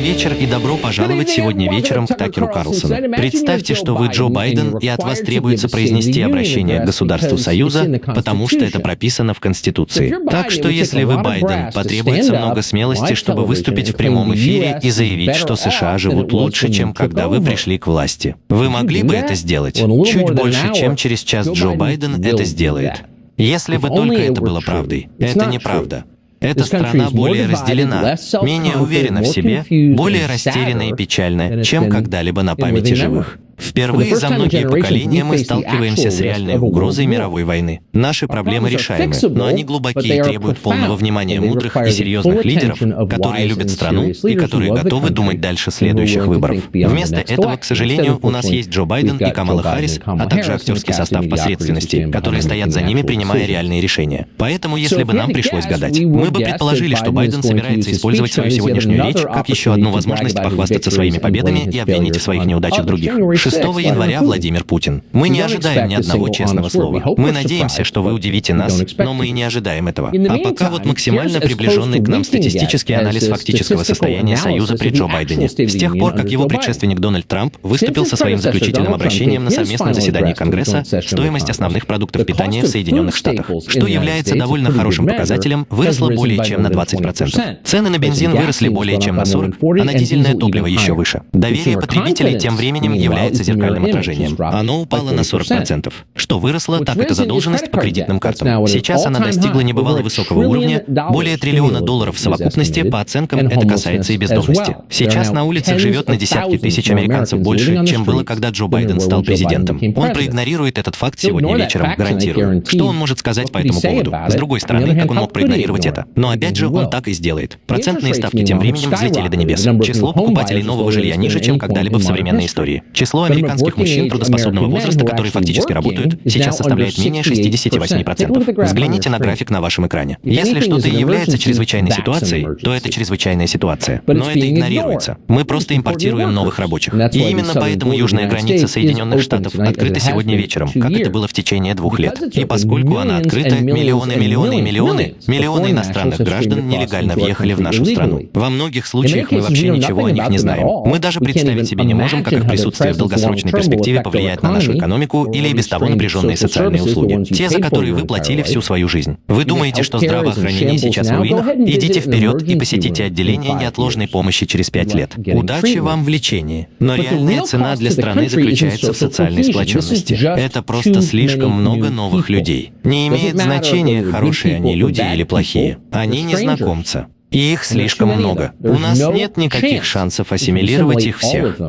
вечер и добро пожаловать сегодня вечером к Такеру Карлсону. Представьте, что вы Джо Байден, и от вас требуется произнести обращение к государству Союза, потому что это прописано в Конституции. Так что если вы Байден, потребуется много смелости, чтобы выступить в прямом эфире и заявить, что США живут лучше, чем когда вы пришли к власти. Вы могли бы это сделать? Чуть больше, чем через час Джо Байден это сделает. Если бы только это было правдой. Это неправда. Эта страна более разделена, менее уверена в себе, более растеряна и печальна, чем когда-либо на памяти живых. Впервые за многие поколения мы сталкиваемся с реальной угрозой мировой войны. Наши проблемы решаемы, но они глубокие и требуют полного внимания мудрых и серьезных лидеров, которые любят страну и которые готовы думать дальше следующих выборов. Вместо этого, к сожалению, у нас есть Джо Байден и Камала Харрис, а также актерский состав посредственности, которые стоят за ними, принимая реальные решения. Поэтому, если бы нам пришлось гадать, мы бы предположили, что Байден собирается использовать свою сегодняшнюю речь как еще одну возможность похвастаться своими победами и обвинить в своих неудачах других. 6 января Владимир Путин. Мы не ожидаем ни одного честного слова. Мы надеемся, что вы удивите нас, но мы не ожидаем этого. А пока вот максимально приближенный к нам статистический анализ фактического состояния Союза при Джо Байдене. С тех пор, как его предшественник Дональд Трамп выступил со своим заключительным обращением на совместном заседании Конгресса «Стоимость основных продуктов питания в Соединенных Штатах», что является довольно хорошим показателем, выросла более чем на 20%. Цены на бензин выросли более чем на 40%, а на дизельное топливо еще выше. Доверие потребителей тем временем является зеркальным отражением. Оно упало на 40%. Что выросло, так это задолженность по кредитным картам. Сейчас она достигла небывало высокого уровня, более триллиона долларов в совокупности, по оценкам это касается и бездомности. Сейчас на улицах живет на десятки тысяч американцев больше, чем было, когда Джо Байден стал президентом. Он проигнорирует этот факт сегодня вечером, гарантирую. Что он может сказать по этому поводу? С другой стороны, как он мог проигнорировать это? Но опять же, он так и сделает. Процентные ставки тем временем взлетели до небес. Число покупателей нового жилья ниже, чем когда-либо в современной истории. Число американских мужчин трудоспособного возраста, которые фактически работают, сейчас составляет менее 68%. Взгляните на график на вашем экране. Если что-то является чрезвычайной ситуацией, то это чрезвычайная ситуация. Но это игнорируется. Мы просто импортируем новых рабочих. И именно поэтому южная граница Соединенных Штатов открыта сегодня вечером, как это было в течение двух лет. И поскольку она открыта, миллионы, миллионы и миллионы, миллионы иностранных граждан нелегально въехали в нашу страну. Во многих случаях мы вообще ничего о них не знаем. Мы даже представить себе не можем, как их присутствие в долгосрочной перспективе повлияет на нашу экономику или и без того напряженные социальные услуги, те, за которые вы платили всю свою жизнь. Вы думаете, что здравоохранение сейчас в руинах? Идите вперед и посетите отделение неотложной помощи через пять лет. Удачи вам в лечении. Но реальная цена для страны заключается в социальной сплоченности. Это просто слишком много новых людей. Не имеет значения, хорошие они люди или плохие. Они незнакомцы. И их слишком много. У нас нет никаких шансов ассимилировать их всех.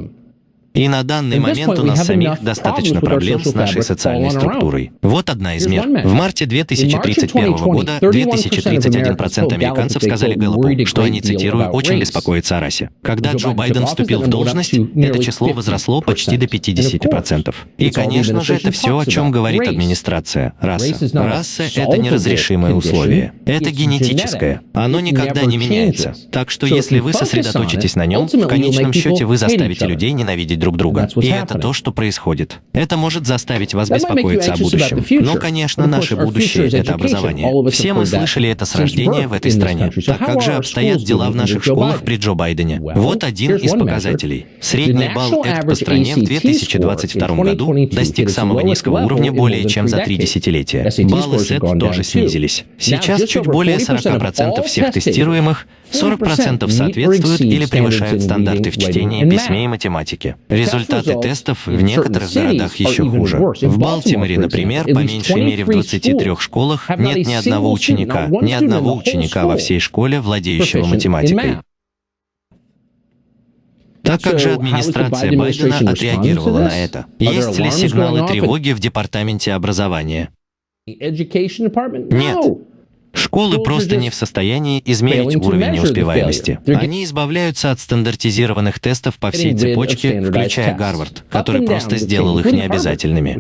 И на данный момент у нас самих достаточно проблем с нашей социальной структурой. Вот одна из мер. В марте 2031 года 2031% американцев сказали Гэллопу, что они, цитирую, «очень беспокоятся о расе». Когда Джо Байден вступил в должность, это число возросло почти до 50%. И, конечно же, это все, о чем говорит администрация. Раса. Раса — это неразрешимое условие. Это генетическое. Оно никогда не меняется. Так что если вы сосредоточитесь на нем, в конечном счете вы заставите людей ненавидеть друг друга. И это то, что происходит. Это может заставить вас беспокоиться о будущем. Но, конечно, наше будущее — это образование. Все мы слышали это с рождения в этой стране. Так как же обстоят дела в наших школах при Джо Байдене? Вот один из показателей. Средний балл ЭКТ по стране в 2022 году достиг самого низкого уровня более чем за три десятилетия. Баллы СЭТ тоже снизились. Сейчас чуть более 40% всех тестируемых 40% соответствуют или превышают стандарты в чтении, письме и математике. Результаты тестов в некоторых городах еще хуже. В Балтиморе, например, по меньшей мере в 23 школах нет ни одного ученика, ни одного ученика во всей школе, владеющего математикой. Так как же администрация Байдена отреагировала на это? Есть ли сигналы тревоги в Департаменте образования? Нет. Школы просто не в состоянии измерить уровень неуспеваемости. Они избавляются от стандартизированных тестов по всей цепочке, включая Гарвард, который просто сделал их необязательными.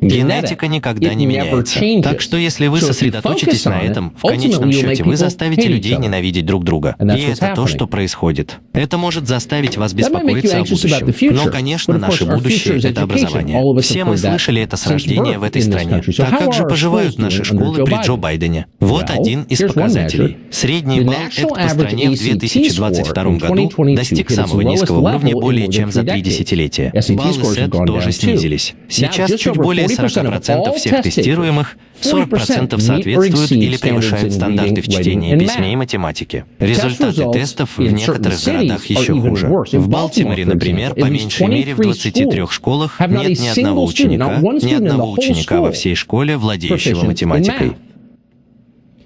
Генетика никогда не меняется. Так что если вы сосредоточитесь на этом, в конечном счете вы заставите людей ненавидеть друг друга. И это то, что происходит. Это может заставить вас беспокоиться о будущем. Но, конечно, наше будущее — это образование. Все мы слышали это с рождения в этой стране. А как же поживают наши школы при Джо Байдене? Вот один из показателей. Средний балл ЭКТ по стране в 2022 году достиг самого низкого уровня более чем за три десятилетия. Баллы СЭТ тоже снизились. Сейчас чуть более 40% всех тестируемых 40% соответствуют или превышают стандарты в чтении, письме и математике. Результаты тестов в некоторых городах еще хуже. В Балтиморе, например, по меньшей мере в 23 школах нет ни одного ученика, ни одного ученика во всей школе, владеющего математикой.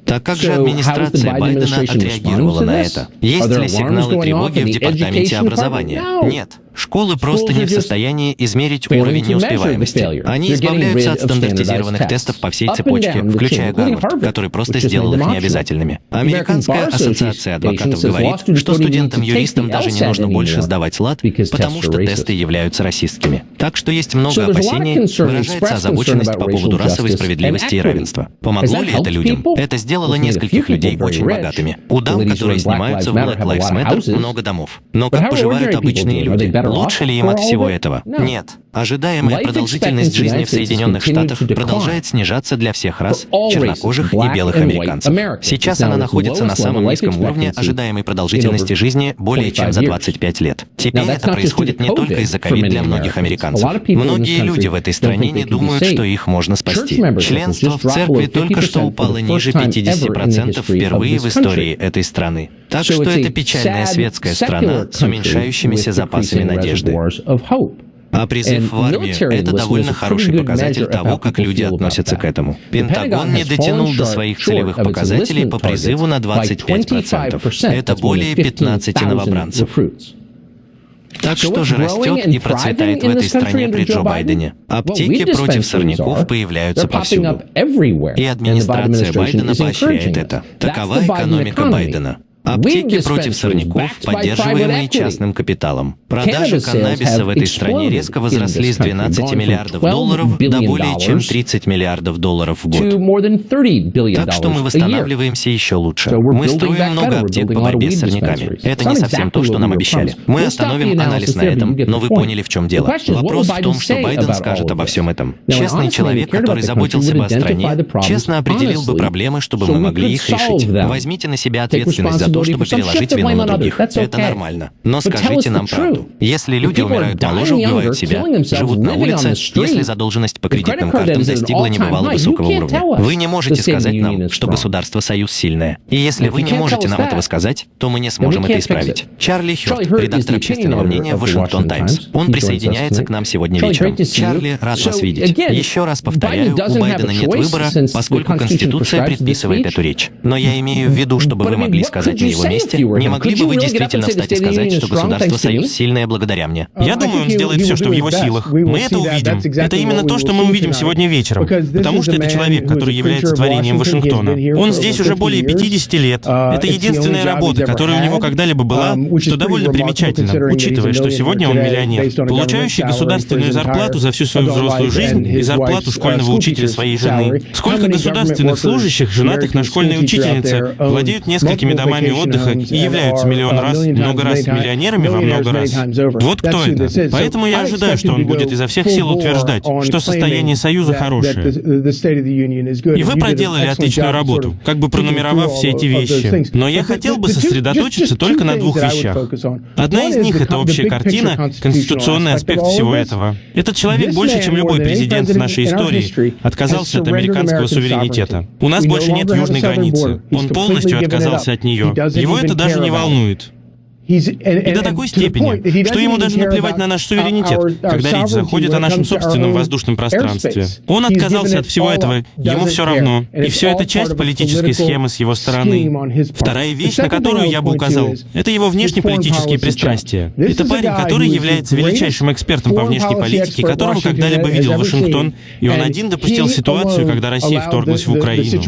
Так как же администрация Байдена отреагировала на это? Есть ли сигналы тревоги в Департаменте образования? Нет. Школы просто не в состоянии измерить уровень неуспеваемости. Они избавляются от стандартизированных тестов по всей цепочке, включая Гарвард, который просто сделал их необязательными. Американская ассоциация адвокатов говорит, что студентам-юристам даже не нужно больше сдавать лад, потому что тесты являются расистскими. Так что есть много опасений, выражается озабоченность по поводу расовой справедливости и равенства. Помогло ли это людям? Это сделало нескольких людей очень богатыми. У дам, которые снимаются в Black Lives Matter, много домов. Но как поживают обычные люди? Лучше ли им от всего этого? Нет. Ожидаемая продолжительность жизни в Соединенных Штатах продолжает снижаться для всех рас, чернокожих и белых американцев. Сейчас она находится на самом низком уровне ожидаемой продолжительности жизни более чем за 25 лет. Теперь это происходит не только из-за ковид для многих американцев. Многие люди в этой стране не думают, что их можно спасти. Членство в церкви только что упало ниже 50% впервые в истории этой страны. Так что это печальная светская страна с уменьшающимися запасами надежды. А призыв в армию — это довольно хороший показатель того, как люди относятся к этому. Пентагон не дотянул до своих целевых показателей по призыву на 25%. Это более 15 новобранцев. Так что же растет и процветает в этой стране при Джо Байдене? Аптеки против сорняков появляются повсюду. И администрация Байдена поощряет это. Такова экономика Байдена. Аптеки против сорняков, поддерживаемые частным капиталом. Продажи каннабиса в этой стране резко возросли с 12 миллиардов долларов до более чем 30 миллиардов долларов в год. Так что мы восстанавливаемся еще лучше. Мы строим много аптек по борьбе с сорняками. Это не совсем то, что нам обещали. Мы остановим анализ на этом, но вы поняли, в чем дело. Вопрос в том, что Байден скажет обо всем этом. Честный человек, который заботился бы о стране, честно определил бы проблемы, чтобы мы могли их решить. Возьмите на себя ответственность за то, чтобы переложить вину на других. Это нормально. Но скажите нам правду. Если люди умирают моложе, убивают себя, живут на улице, если задолженность по кредитным картам достигла небывало высокого уровня, вы не можете сказать нам, что государство Союз сильное. И если вы не можете нам этого сказать, то мы не сможем это исправить. Чарли Хёрд, редактор общественного мнения Вашингтон Таймс. Он присоединяется к нам сегодня вечером. Чарли, рад вас видеть. Еще раз повторяю, у Байдена нет выбора, поскольку Конституция предписывает эту речь. Но я имею в виду, чтобы вы могли сказать на его месте, не могли бы вы действительно встать и сказать, что государство Союз сильное благодаря мне? Я думаю, он сделает все, что в его силах. Мы это увидим. Это именно то, что мы увидим сегодня вечером. Потому что это человек, который является творением Вашингтона. Он здесь уже более 50 лет. Это единственная работа, которая у него когда-либо была, что довольно примечательно, учитывая, что сегодня он миллионер, получающий государственную зарплату за всю свою взрослую жизнь и зарплату школьного учителя своей жены. Сколько государственных служащих, женатых на школьной учительнице, владеют несколькими домами отдыха и являются миллион раз, много раз миллионерами во много раз. Вот кто это. Поэтому я ожидаю, что он будет изо всех сил утверждать, что состояние Союза хорошее. И вы проделали отличную работу, как бы пронумеровав все эти вещи. Но я хотел бы сосредоточиться только на двух вещах. Одна из них — это общая картина, конституционный аспект всего этого. Этот человек больше, чем любой президент в нашей истории, отказался от американского суверенитета. У нас больше нет южной границы. Он полностью отказался от нее. Его это даже не волнует. И до такой степени, что ему даже наплевать на наш суверенитет, когда речь заходит о нашем собственном воздушном пространстве. Он отказался от всего этого, ему все равно. И все это часть политической схемы с его стороны. Вторая вещь, на которую я бы указал, это его внешнеполитические пристрастия. Это парень, который является величайшим экспертом по внешней политике, которого когда-либо видел Вашингтон, и он один допустил ситуацию, когда Россия вторглась в Украину.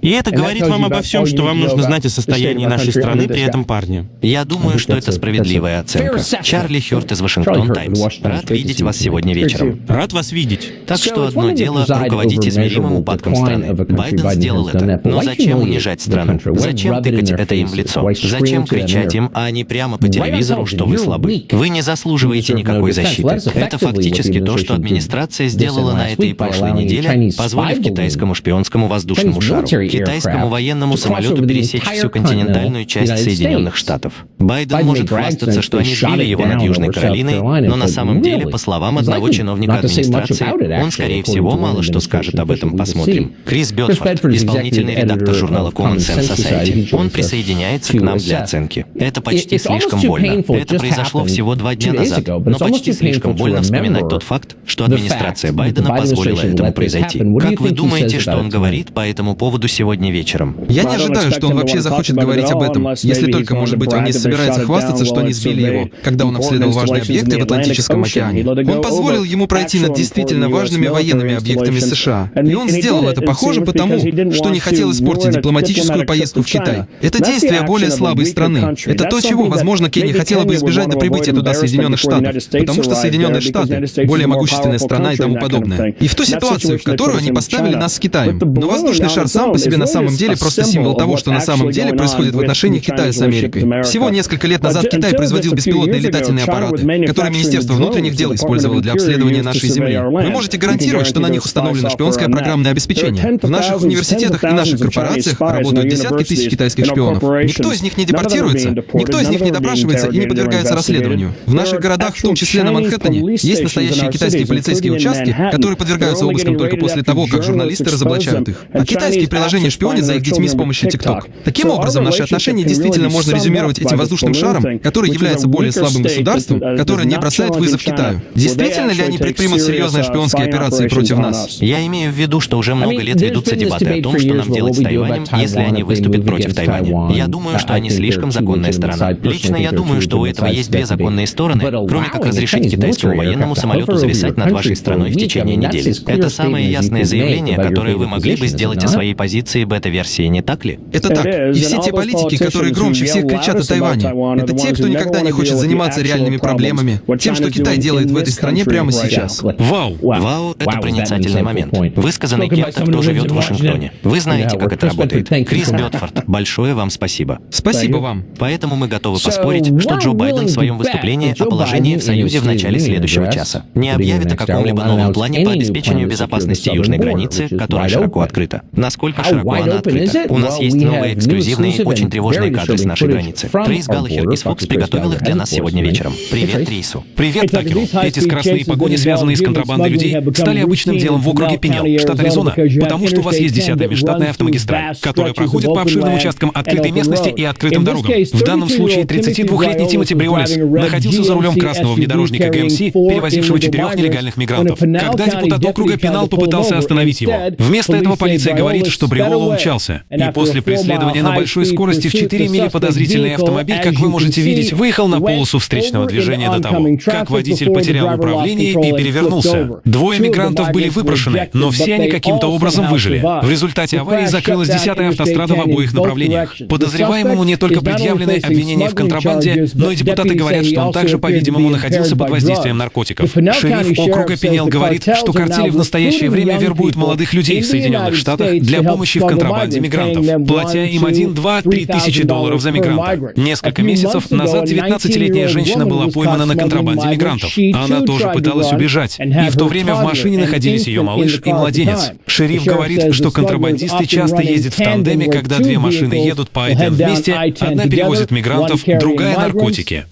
И это говорит вам обо всем, что вам нужно знать о состоянии нашей страны страны при этом парни. Я думаю, что это справедливая оценка. Чарли Хёрт из Вашингтон Таймс. Рад видеть вас сегодня вечером. Рад вас видеть. Так что одно дело руководить измеримым упадком страны. Байден сделал это. Но зачем унижать страну? Зачем тыкать это им в лицо? Зачем кричать им, а не прямо по телевизору, что вы слабы? Вы не заслуживаете никакой защиты. Это фактически то, что администрация сделала на этой и прошлой неделе, позволив китайскому шпионскому воздушному шару, китайскому военному самолету пересечь всю континентальную часть Соединенных Штатов. Байден может хвастаться, что они сбили его над Южной Каролиной, но на самом деле, по словам одного чиновника администрации, он, скорее всего, мало что скажет об этом. Посмотрим. Крис Бетфорд, исполнительный редактор журнала Common Sense Society. Он присоединяется к нам для оценки. Это почти слишком больно. Это произошло всего два дня назад, но почти слишком больно вспоминать тот факт, что администрация Байдена позволила этому произойти. Как вы думаете, что он говорит по этому поводу сегодня вечером? Я не ожидаю, что он вообще захочет говорить об этом, если только, может быть, он не собирается хвастаться, что они сбили его, когда он обследовал важные объекты в Атлантическом океане. Он позволил ему пройти над действительно важными военными объектами США. И он сделал это, похоже, потому, что не хотел испортить дипломатическую поездку в Китай. Это действие более слабой страны. Это то, чего, возможно, Кенни хотела бы избежать до прибытия туда Соединенных Штатов, потому что Соединенные Штаты более могущественная страна и тому подобное. И в ту ситуацию, в которую они поставили нас с Китаем. Но воздушный шар сам по себе на самом деле просто символ того, что на самом деле происходит в отношениях Китая с Америкой. Всего несколько лет назад Китай производил беспилотные летательные аппараты, которые Министерство внутренних дел использовало для обследования нашей Земли. Вы можете гарантировать, что на них установлено шпионское программное обеспечение. В наших университетах и наших корпорациях работают десятки тысяч китайских шпионов. Никто из них не депортируется, никто из них не допрашивается и не подвергается расследованию. В наших городах, в том числе на Манхэттене, есть настоящие китайские полицейские участки, которые подвергаются обыскам только после того, как журналисты разоблачают их. А китайские приложения шпионят за их детьми с помощью TikTok. Таким образом, наши отношения действительно можно резюмировать этим воздушным шаром, который является более слабым государством, которое не бросает вызов Китаю. Действительно ли они предпримут серьезные шпионские операции против нас? Я имею в виду, что уже много лет ведутся дебаты о том, что нам делать с Тайванем, если они выступят против Тайваня. Я думаю, что они слишком законная сторона. Лично я думаю, что у этого есть две законные стороны, кроме как разрешить китайскому военному самолету зависать над вашей страной в течение недели. Это самое ясное заявление, которое вы могли бы сделать о своей позиции бета-версии, не так ли? Это так. И все те политики, которые громче всех кричат о Тайване, это те, кто никогда не хочет заниматься реальными проблемами, тем, что Китай делает в этой стране прямо сейчас. Вау! Вау — это проницательный момент, высказанный кем-то, кто живет в Вашингтоне. Вы знаете, как это работает. Крис Бетфорд, большое вам спасибо. Спасибо вам. Поэтому мы готовы поспорить, что Джо Байден в своем выступлении о положении в Союзе в начале следующего часа не объявит о каком-либо новом плане по обеспечению безопасности южной границы, которая широко открыта. Насколько широко она открыта? У нас есть новые эксклюзивные, очень тревожные с нашей границы. Трейс Галлахер из Fox приготовил их для нас сегодня вечером. Привет, Трейсу. Привет, Такеру. Эти скоростные погони, связанные с контрабандой людей, стали обычным делом в округе Пенел, штат Аризона, потому что у вас есть 10-я межштатная автомагистраль, которая проходит по обширным участкам открытой местности и открытым дорогам. В данном случае 32-летний Тимоти Бриолис находился за рулем красного внедорожника ГМС, перевозившего четырех нелегальных мигрантов. Когда депутат округа Пенал попытался остановить его. Вместо этого полиция говорит, что Бриола умчался. И после преследования на большой скорости в 4 мили подозрительный автомобиль, как вы можете видеть, выехал на полосу встречного движения до того, как водитель потерял управление и перевернулся. Двое мигрантов были выпрошены, но все они каким-то образом выжили. В результате аварии закрылась 10-я автострада в обоих направлениях. Подозреваемому не только предъявлены обвинения в контрабанде, но и депутаты говорят, что он также, по-видимому, находился под воздействием наркотиков. Шериф округа Пенел говорит, что картели в настоящее время вербуют молодых людей в Соединенных Штатах для помощи в контрабанде мигрантов, платя им 1, 2, 3 тысячи долларов за мигранта. Несколько месяцев назад 19-летняя женщина была поймана на контрабанде мигрантов. Она тоже пыталась убежать, и в то время в машине находились ее малыш и младенец. Шериф говорит, что контрабандисты часто ездят в тандеме, когда две машины едут по один вместе, одна перевозит мигрантов, другая — наркотики.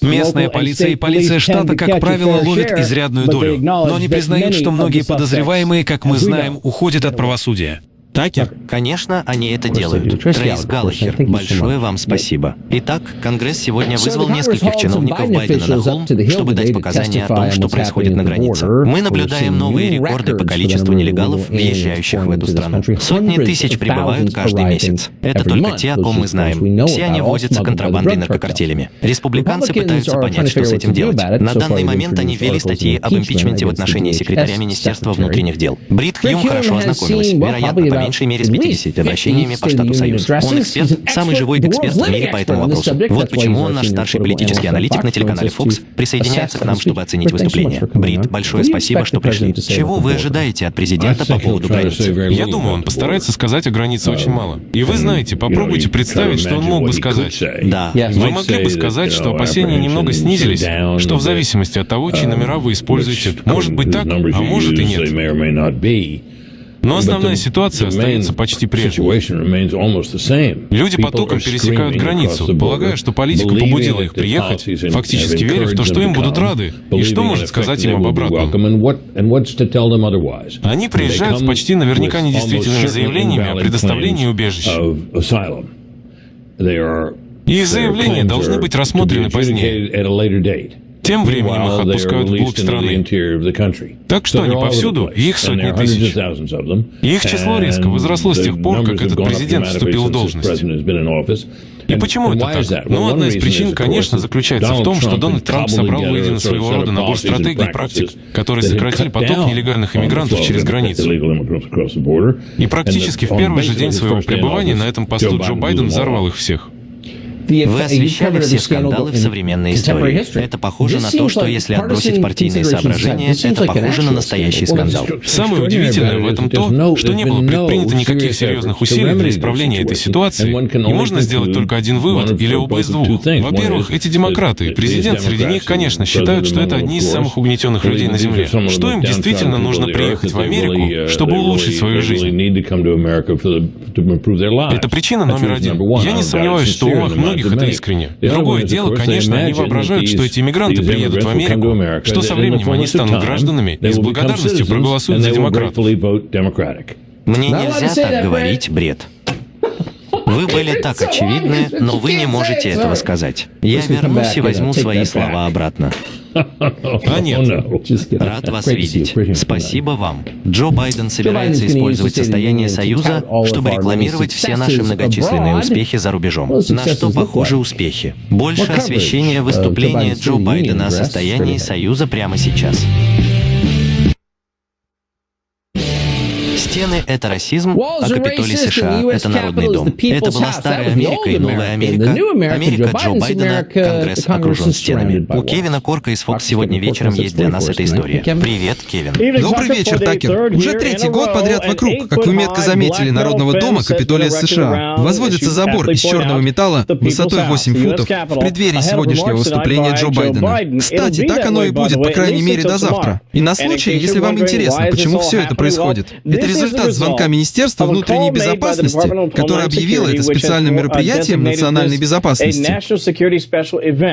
Местная полиция и полиция штата, как правило, ловят изрядную долю, но они признают, что многие подозреваемые, как мы знаем, уходят от правосудия. Такер? Конечно, они это делают. Трейс Галлахер, большое вам спасибо. Итак, Конгресс сегодня вызвал нескольких чиновников Байдена на холм, чтобы дать показания о том, что происходит на границе. Мы наблюдаем новые рекорды по количеству нелегалов, въезжающих в эту страну. Сотни тысяч прибывают каждый месяц. Это только те, о ком мы знаем. Все они возятся контрабандой наркокартелями. Республиканцы пытаются понять, что с этим делать. На данный момент они ввели статьи об импичменте в отношении секретаря Министерства внутренних дел. Брит Хьюм хорошо ознакомилась. Вероятно, по меньшей мере с 50 обращениями по штату Союз. Он эксперт, самый живой эксперт в мире по этому вопросу. Вот почему он наш старший политический аналитик на телеканале Fox присоединяется к нам, чтобы оценить выступление. Брит, большое спасибо, что пришли. Чего вы ожидаете от президента по поводу границы? Я думаю, он постарается сказать о границе очень мало. И вы знаете, попробуйте представить, что он мог бы сказать. Да. Вы могли бы сказать, что опасения немного снизились, что в зависимости от того, чьи номера вы используете, может быть так, а может и нет. Но основная ситуация остается почти прежней. Люди потоком пересекают границу, полагая, что политика побудила их приехать, фактически веря в то, что им будут рады, и что может сказать им об обратном. Они приезжают с почти наверняка недействительными заявлениями о предоставлении убежища. И их заявления должны быть рассмотрены позднее. Тем временем их отпускают вглубь страны. Так что они повсюду, их сотни тысяч. И их число резко возросло с тех пор, как этот президент вступил в должность. И почему это так? Ну, одна из причин, конечно, заключается в том, что Дональд Трамп собрал воедино своего рода набор стратегий и практик, которые сократили поток нелегальных иммигрантов через границу. И практически в первый же день своего пребывания на этом посту Джо Байден взорвал их всех. Вы освещали все скандалы в современной истории. Это похоже на то, что если отбросить партийные соображения, это похоже на настоящий скандал. Самое удивительное в этом то, что не было предпринято никаких серьезных усилий для исправления этой ситуации, и можно сделать только один вывод или оба из двух. Во-первых, эти демократы, президент среди них, конечно, считают, что это одни из самых угнетенных людей на Земле. Что им действительно нужно приехать в Америку, чтобы улучшить свою жизнь? Это причина номер один. Я не сомневаюсь, что у многих многих это искренне. Другое дело, конечно, они воображают, что эти иммигранты приедут в Америку, что со временем они станут гражданами и с благодарностью проголосуют за демократов. Мне нельзя так говорить, бред. Вы были так очевидны, но вы не можете этого сказать. Я вернусь и возьму свои слова обратно. А нет. Рад вас видеть. Спасибо вам. Джо Байден собирается использовать состояние Союза, чтобы рекламировать все наши многочисленные успехи за рубежом. На что похожи успехи? Больше освещения выступления Джо Байдена о состоянии Союза прямо сейчас. Стены — это расизм, а Капитолий США — это Народный дом. Это была Старая Америка и Новая Америка. Америка Джо Байдена, Конгресс окружен стенами. У Кевина Корка из Fox сегодня вечером есть для нас эта история. Привет, Кевин. Добрый вечер, Такер. Уже третий год подряд вокруг, как вы метко заметили, Народного дома Капитолия США возводится забор из черного металла высотой 8 футов в преддверии сегодняшнего выступления Джо Байдена. Кстати, так оно и будет, по крайней мере, до завтра. И на случай, если вам интересно, почему все это происходит. Это результат звонка Министерства внутренней безопасности, которое объявило это специальным мероприятием национальной безопасности.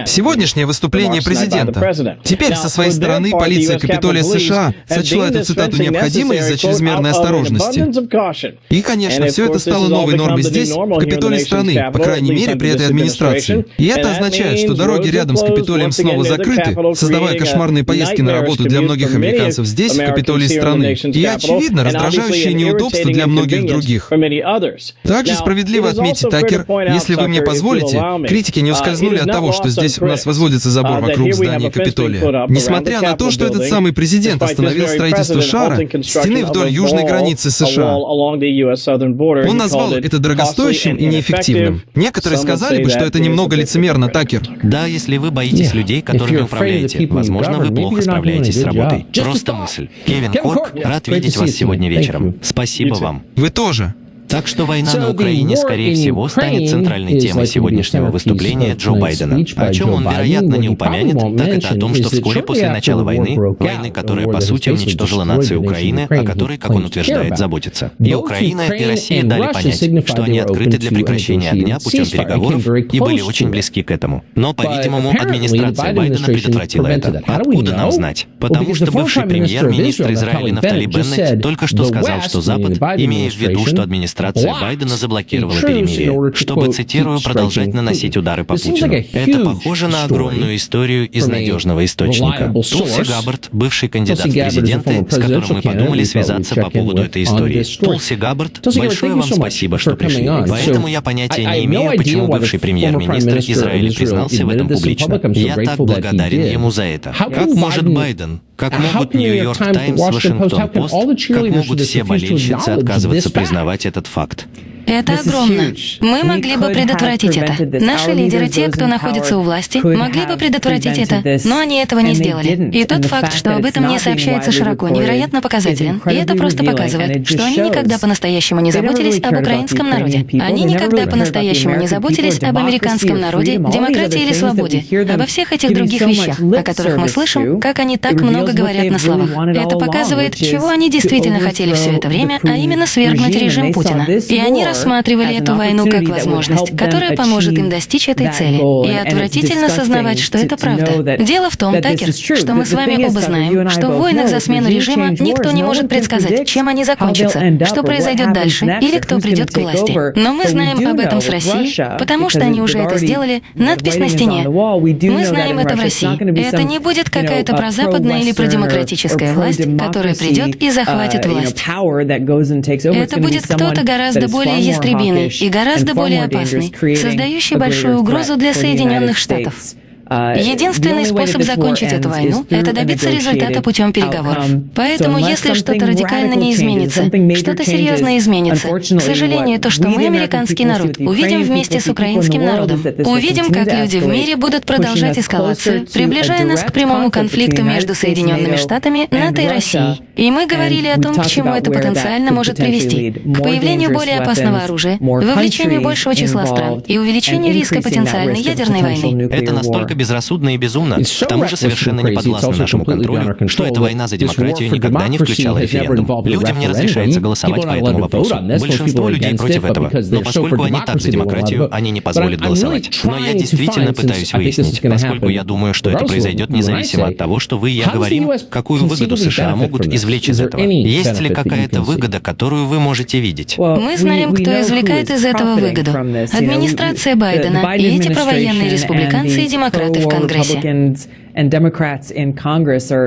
Сегодняшнее выступление президента. Теперь со своей стороны полиция Капитолия США сочла эту цитату необходимой из-за чрезмерной осторожности. И, конечно, все это стало новой нормой здесь, в Капитолии страны, по крайней мере, при этой администрации. И это означает, что дороги рядом с Капитолием снова закрыты, создавая кошмарные поездки на работу для многих американцев здесь, в Капитолии страны. И, очевидно, раздражающие сущее неудобство для многих других. Также справедливо отметить, Такер, если вы мне позволите, критики не ускользнули от того, что здесь у нас возводится забор вокруг здания Капитолия. Несмотря на то, что этот самый президент остановил строительство шара, стены вдоль южной границы США. Он назвал это дорогостоящим и неэффективным. Некоторые сказали бы, что это немного лицемерно, Такер. Да, если вы боитесь людей, которыми управляете, возможно, вы плохо справляетесь с работой. Просто мысль. Кевин Корк, рад видеть вас сегодня вечером. Спасибо вам. Вы тоже. Так что война на Украине, скорее всего, станет центральной темой сегодняшнего выступления Джо Байдена. О чем он, вероятно, не упомянет, так это о том, что вскоре после начала войны, войны, которая, по сути, уничтожила нацию Украины, о которой, как он утверждает, заботится. И Украина, и Россия дали понять, что они открыты для прекращения огня путем переговоров и были очень близки к этому. Но, по-видимому, администрация Байдена предотвратила это. Откуда нам знать? Потому что бывший премьер-министр Израиля Нафтали Беннет только что сказал, что Запад, имея в виду, что администрация администрация Байдена заблокировала перемирие, чтобы, цитирую, продолжать наносить удары по Путину. Это похоже на огромную историю из надежного источника. Тулси Габбард, бывший кандидат в президенты, с которым мы подумали связаться по поводу этой истории. Тулси Габбард, большое вам спасибо, что пришли. Поэтому я понятия не имею, почему бывший премьер-министр Израиля признался в этом публично. Я так благодарен ему за это. Как может Байден, как могут Нью-Йорк Таймс, Вашингтон Пост, как могут все болельщицы отказываться признавать этот факт? Это огромно. Мы могли бы предотвратить это. Наши лидеры, те, кто находится у власти, могли бы предотвратить это, но они этого не сделали. И тот факт, что об этом не сообщается широко, невероятно показателен. И это просто показывает, что они никогда по-настоящему не заботились об украинском народе. Они никогда по-настоящему не заботились об американском народе, демократии или свободе, обо всех этих других вещах, о которых мы слышим, как они так много говорят на словах. Это показывает, чего они действительно хотели все это время, а именно свергнуть режим Путина. И они рассматривали эту войну как возможность, которая поможет им достичь этой цели. И отвратительно сознавать, что это правда. Дело в том, Такер, что мы с вами оба знаем, что в войнах за смену режима никто не может предсказать, чем они закончатся, что произойдет дальше или кто придет к власти. Но мы знаем об этом с Россией, потому что они уже это сделали, надпись на стене. Мы знаем это в России. Это не будет какая-то прозападная или продемократическая власть, которая придет и захватит власть. Это будет кто-то гораздо более ястребиный и гораздо более опасный, создающий большую угрозу для Соединенных Штатов. Uh, Единственный способ закончить эту войну — это добиться результата путем переговоров. Поэтому, если что-то радикально не изменится, что-то серьезно изменится, к сожалению, то, что мы, американский народ, увидим вместе с украинским народом, увидим, как люди в мире будут продолжать эскалацию, приближая нас к прямому конфликту между Соединенными Штатами, НАТО и Россией. И мы говорили о том, к чему это потенциально может привести. К появлению более опасного оружия, вовлечению большего числа стран и увеличению риска потенциальной ядерной войны. Это настолько безрассудно и безумно, к тому же совершенно не подвластно нашему контролю, что эта война за демократию никогда не включала референдум. Людям не разрешается голосовать по этому вопросу. Большинство людей против этого. Но поскольку они так за демократию, они не позволят голосовать. Но я действительно пытаюсь выяснить, поскольку я думаю, что это произойдет независимо от того, что вы и я говорим, какую выгоду США могут извлечь из этого. Есть ли какая-то выгода, которую вы можете видеть? Мы знаем, кто извлекает из этого выгоду. Администрация Байдена и эти провоенные республиканцы и демократы демократы в Конгрессе.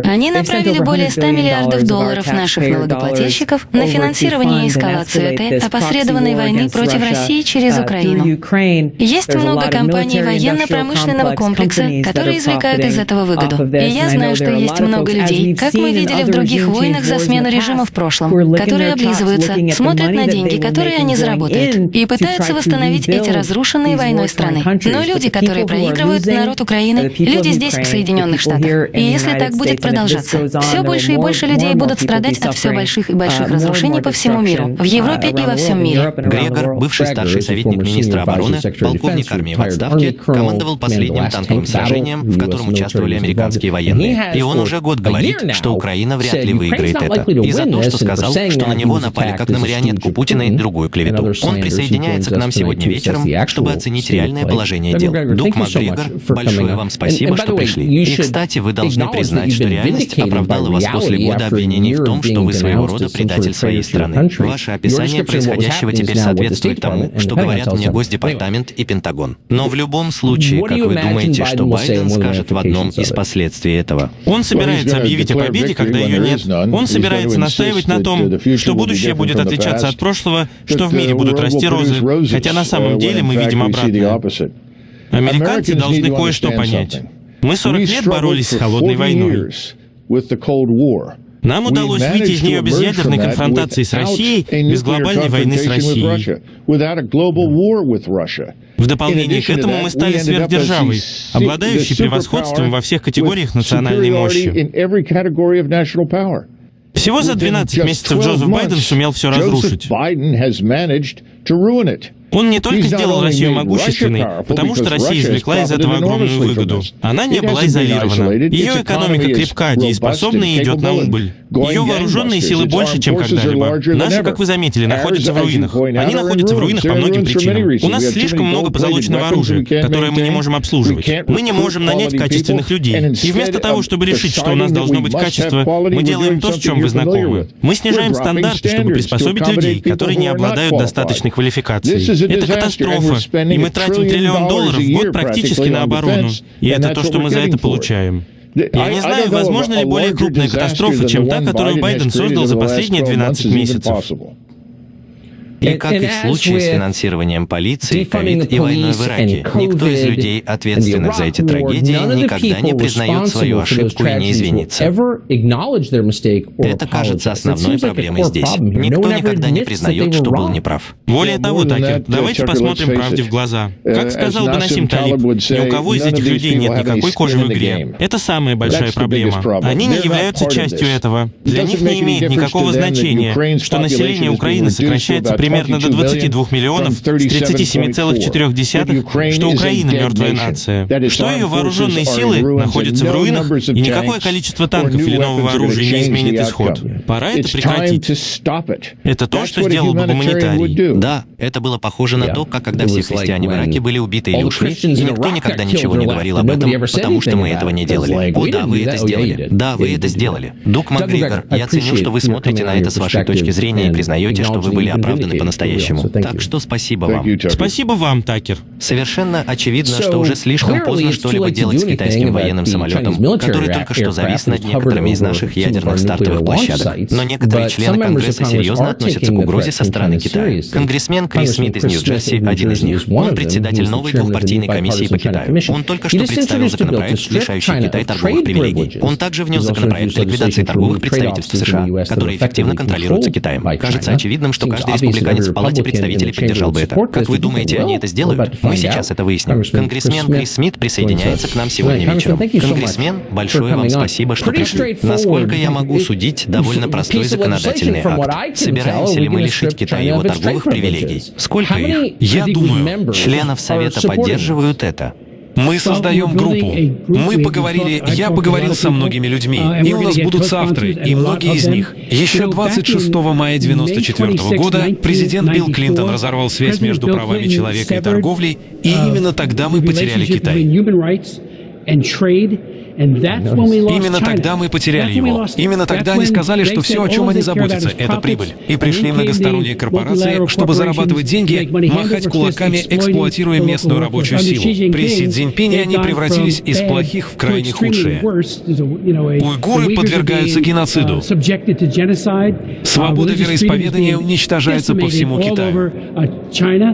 Они направили более 100 миллиардов долларов наших налогоплательщиков на финансирование и эскалацию этой опосредованной войны против России через uh, Украину. Есть много компаний военно-промышленного комплекса, которые извлекают из этого выгоду. И я знаю, что есть много людей, как мы видели в других войнах за смену режима в прошлом, которые облизываются, смотрят на деньги, которые они заработают, и пытаются восстановить эти разрушенные войной страны. Но люди, которые проигрывают, народ Украины, люди здесь, в Соединенных Соединенных Штатах. И если так будет продолжаться, все больше и больше людей будут страдать от все больших и больших uh, разрушений по всему миру, в Европе и во всем мире. Грегор, бывший старший советник министра обороны, полковник армии в отставке, командовал последним танковым сражением, в котором участвовали американские военные. И он уже год говорит, что Украина вряд ли выиграет это. И за то, что сказал, что на него напали как на марионетку Путина и другую клевету. Он присоединяется к нам сегодня вечером, чтобы оценить реальное положение дел. Дук МакГрегор, большое вам спасибо, что пришли. И, кстати, вы должны признать, что реальность оправдала вас после года обвинений в том, что вы своего рода предатель своей страны. Ваше описание происходящего теперь соответствует тому, что говорят мне Госдепартамент и Пентагон. Но в любом случае, как вы думаете, что Байден скажет в одном из последствий этого? Он собирается объявить о победе, когда ее нет. Он собирается настаивать на том, что будущее будет отличаться от прошлого, что в мире будут расти розы, хотя на самом деле мы видим обратное. Американцы должны кое-что понять. Мы 40 лет боролись с холодной войной. Нам удалось выйти из нее без ядерной конфронтации с Россией, без глобальной войны с Россией. В дополнение к этому мы стали сверхдержавой, обладающей превосходством во всех категориях национальной мощи. Всего за 12 месяцев Джозеф Байден сумел все разрушить. Он не только сделал Россию могущественной, потому что Россия извлекла из этого огромную выгоду. Она не была изолирована. Ее экономика крепка, дееспособна и идет на убыль. Ее вооруженные силы больше, чем когда-либо. Наши, как вы заметили, находятся в руинах. Они находятся в руинах по многим причинам. У нас слишком много позолоченного оружия, которое мы не можем обслуживать. Мы не можем нанять качественных людей. И вместо того, чтобы решить, что у нас должно быть качество, мы делаем то, с чем вы знакомы. Мы снижаем стандарты, чтобы приспособить людей, которые не обладают достаточной квалификацией. Это катастрофа, и мы тратим триллион долларов в год практически на оборону. И это то, что мы за это получаем. Я не знаю, возможно ли более крупная катастрофа, чем та, которую Байден создал за последние 12 месяцев. И как и в случае с финансированием полиции, ковид и войной в Ираке, никто из людей, ответственных за эти трагедии, никогда не признает свою ошибку и не извинится. Это кажется основной проблемой здесь. Никто никогда не признает, что был неправ. Более того, Такер, давайте посмотрим правде в глаза. Как сказал бы Насим Талиб, ни у кого из этих людей нет никакой кожи в игре. Это самая большая проблема. Они не являются частью этого. Для них не имеет никакого значения, что население Украины сокращается примерно примерно до 22 миллионов с 37,4, что Украина мертвая нация, что ее вооруженные силы находятся в руинах, и никакое количество танков или нового оружия не изменит исход. Пора это прекратить. Это то, что сделал бы гуманитарий. Да, это было похоже на то, как когда все христиане в Ираке были убиты или ушли, и никто никогда ничего не говорил об этом, потому что мы этого не делали. О, да, вы это сделали. Да, вы это сделали. Дук Макгрегор, я ценю, что вы смотрите на это с вашей точки зрения и признаете, что вы были оправданы по-настоящему. Так что спасибо вам. Спасибо вам, Такер. Совершенно очевидно, что уже слишком поздно что-либо делать с китайским военным самолетом, который только что завис над некоторыми из наших ядерных стартовых площадок. Но некоторые члены Конгресса серьезно относятся к угрозе со стороны Китая. Конгрессмен Крис Смит из Нью-Джерси один из них. Он председатель новой двухпартийной комиссии по Китаю. Он только что представил законопроект, лишающий Китай торговых привилегий. Он также внес законопроект ликвидации торговых представительств США, которые эффективно контролируются Китаем. Кажется очевидным, что каждый республиканец в Палате представителей поддержал бы это. Как вы думаете, они это сделают? Мы сейчас это выясним. Конгрессмен Крис Смит присоединяется к нам сегодня вечером. Конгрессмен, большое вам спасибо, что пришли. Насколько я могу судить, довольно простой законодательный акт. Собираемся ли мы лишить Китая его торговых привилегий? Сколько их? Я думаю, членов Совета поддерживают это. Мы создаем группу. Мы поговорили, я поговорил со многими людьми, и у нас будут соавторы, и многие из них. Еще 26 мая 1994 года президент Билл Клинтон разорвал связь между правами человека и торговлей, и именно тогда мы потеряли Китай. Именно тогда мы потеряли его. Именно тогда они сказали, что все, о чем они заботятся, это прибыль. И пришли многосторонние корпорации, чтобы зарабатывать деньги, махать кулаками, эксплуатируя местную рабочую силу. При Си Цзиньпине они превратились из плохих в крайне худшие. Уйгуры подвергаются геноциду. Свобода вероисповедания уничтожается по всему Китаю.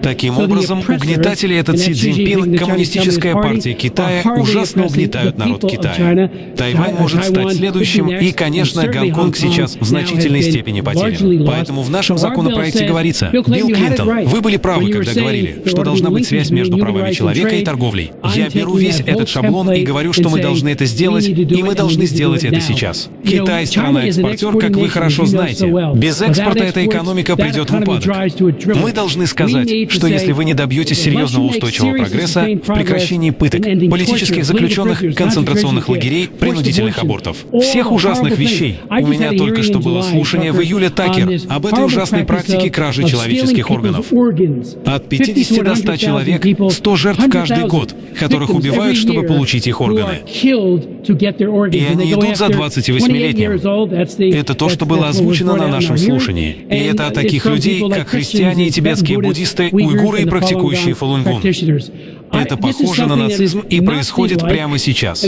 Таким образом, угнетатели этот Си Цзиньпин, Коммунистическая партия Китая, ужасно угнетают народ Китая. Китая. Тайвань может стать следующим, и, конечно, Гонконг сейчас в значительной степени потерян. Поэтому в нашем законопроекте говорится, Билл Клинтон, вы были правы, когда говорили, что должна быть связь между правами человека и торговлей. Я беру весь этот шаблон и говорю, что мы должны это сделать, и мы должны сделать это сейчас. Китай — страна-экспортер, как вы хорошо знаете. Без экспорта эта экономика придет в упадок. Мы должны сказать, что если вы не добьетесь серьезного устойчивого прогресса в прекращении пыток, политических заключенных, концентрационных концентрационных лагерей, принудительных абортов. Всех ужасных вещей. У меня только что было слушание в июле Такер об этой ужасной практике кражи человеческих органов. От 50 до 100 человек, 100 жертв каждый год, которых убивают, чтобы получить их органы. И они идут за 28-летним. Это то, что было озвучено на нашем слушании. И это о таких людей, как христиане и тибетские буддисты, уйгуры и практикующие фалунгун. Это похоже на нацизм и происходит прямо сейчас.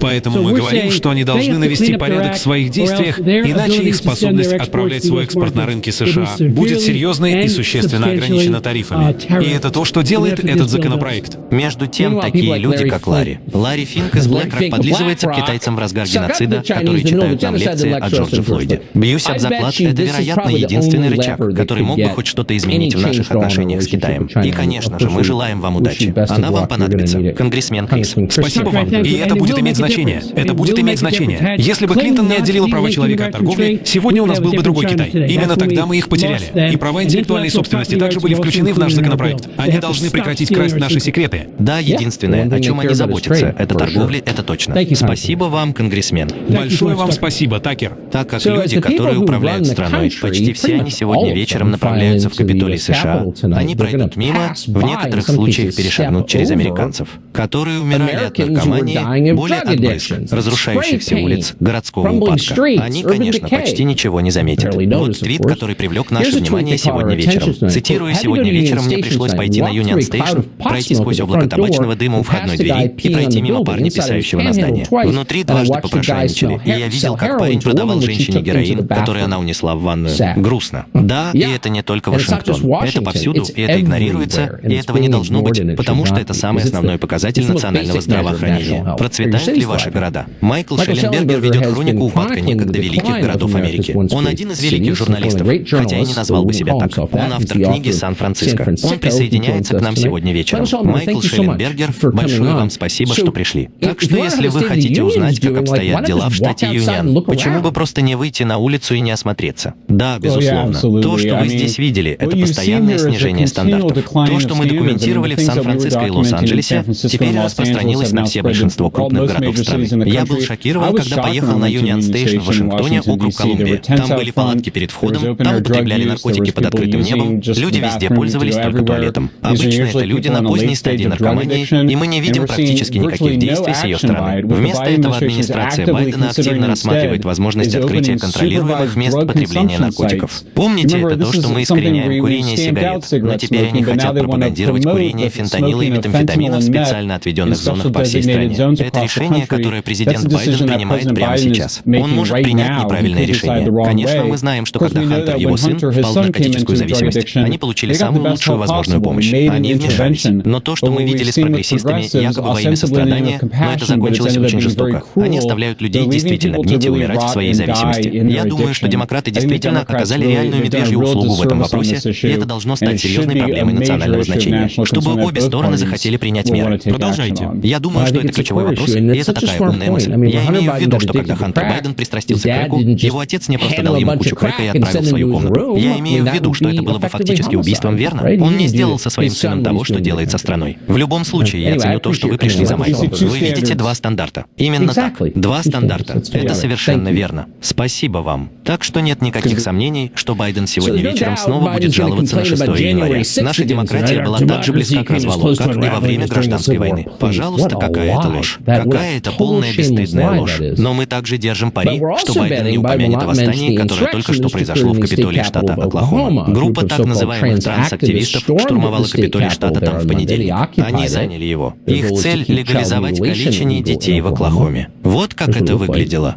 Поэтому мы говорим, что они должны навести порядок в своих действиях, иначе их способность отправлять свой экспорт на рынки США будет серьезной и существенно ограничена тарифами. И это то, что делает этот законопроект. Между тем, такие люди, как Ларри. Ларри Финк из BlackRock подлизывается к китайцам в разгар геноцида, которые читают нам лекции о Джорджи Флойде. Бьюсь об заклад, это, вероятно, единственный рычаг, который мог бы хоть что-то изменить в наших отношениях с Китаем. И, конечно же, мы желаем Желаем вам удачи. Она вам понадобится. Конгрессмен Крис. Спасибо вам. И это будет иметь значение. Это будет иметь значение. Если бы Клинтон не отделила права человека от торговли, сегодня у нас был бы другой Китай. Именно тогда мы их потеряли. И права интеллектуальной собственности также были включены в наш законопроект. Они должны прекратить красть наши секреты. Да, единственное, о чем они заботятся, это торговля, это точно. Спасибо вам, конгрессмен. Большое вам спасибо, Такер. Так как люди, которые управляют страной, почти все они сегодня вечером направляются в Капитолий США, они пройдут мимо, в некоторых случаях перешагнут через американцев, которые умирали от наркомании, боли от брызг, разрушающихся улиц, городского упадка. Они, конечно, почти ничего не заметят. Вот твит, который привлек наше внимание сегодня вечером. Цитирую, сегодня вечером мне пришлось пойти на Union Station, пройти сквозь облако табачного дыма у входной двери и пройти мимо парня, писающего на здание. Внутри дважды попрошайничали, и я видел, как парень продавал женщине героин, который она унесла в ванную. Грустно. Да, и это не только Вашингтон. Это повсюду, и это игнорируется, и этого не должно быть, потому что это самый основной показатель национального здравоохранения. Процветают ли ваши города? Майкл Шелленбергер ведет хронику упадка некогда великих городов Америки. Он один из великих журналистов, хотя и не назвал бы себя так. Он автор книги «Сан-Франциско». Он присоединяется к нам сегодня вечером. Майкл Шелленбергер, большое вам спасибо, что пришли. Так что если вы хотите узнать, как обстоят дела в штате Юнион, почему бы просто не выйти на улицу и не осмотреться? Да, безусловно. То, что вы здесь видели, это постоянное снижение стандартов. То, что мы документировали в Сан-Франциско и Лос-Анджелесе, теперь распространилось на все большинство крупных городов страны. Я был шокирован, когда поехал на Union Station в Вашингтоне, округ Колумбия. Там были палатки перед входом, там употребляли наркотики под открытым небом, люди везде пользовались только туалетом. Обычно это люди на поздней стадии наркомании, и мы не видим практически никаких действий с ее стороны. Вместо этого администрация Байдена активно рассматривает возможность открытия контролируемых мест потребления наркотиков. Помните, это то, что мы искореняем курение сигарет, но теперь они хотят пропагандировать курение фентанила и метамфетамина в специально отведенных зонах по всей стране. Это решение, которое президент Байден принимает прямо сейчас. Он может принять неправильное решение. Конечно, мы знаем, что когда Хантер и его сын впал в наркотическую зависимость, они получили самую лучшую возможную помощь. Они вмешались. Но то, что мы видели с прогрессистами, якобы во имя сострадания, но это закончилось очень жестоко. Они оставляют людей действительно гнить и умирать в своей зависимости. Я думаю, что демократы действительно оказали реальную медвежью услугу в этом вопросе, и это должно стать серьезной проблемой национального значения, чтобы обе стороны захотели принять меры. Продолжайте. Я думаю, что это ключевой вопрос, и это такая умная мысль. Я имею в виду, что когда Хантер Байден пристрастился к крэку, его отец не просто дал ему кучу крэка и отправил в свою комнату. Я имею в виду, что это было бы фактически убийством, верно? Он не сделал со своим сыном того, что делает со страной. В любом случае, я ценю то, что вы пришли за Майклом. Вы видите два стандарта. Именно так. Два стандарта. Это совершенно верно. Спасибо вам. Так что нет никаких сомнений, что Байден сегодня вечером снова будет жаловаться на 6 января. Наша демократия была так же близка к развалу, как и во время гражданской войны. Пожалуйста, какая это ложь. Какая это полная бесстыдная ложь. Но мы также держим пари, что Байден не упомянет о восстании, которое только что произошло в Капитолии штата Оклахома. Группа так называемых трансактивистов штурмовала Капитолий штата там в понедельник. Они заняли его. Их цель — легализовать калечение детей в Оклахоме. Вот как это выглядело.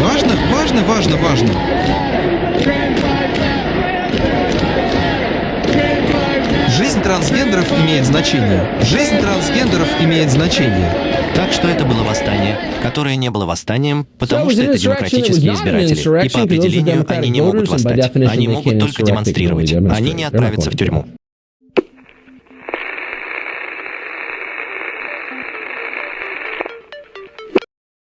Важно, важно, важно, важно. Жизнь трансгендеров имеет значение. Жизнь трансгендеров имеет значение. Так что это было восстание, которое не было восстанием, потому что это демократические избиратели. И по определению они не могут восстать. Они могут только демонстрировать. Они не отправятся в тюрьму.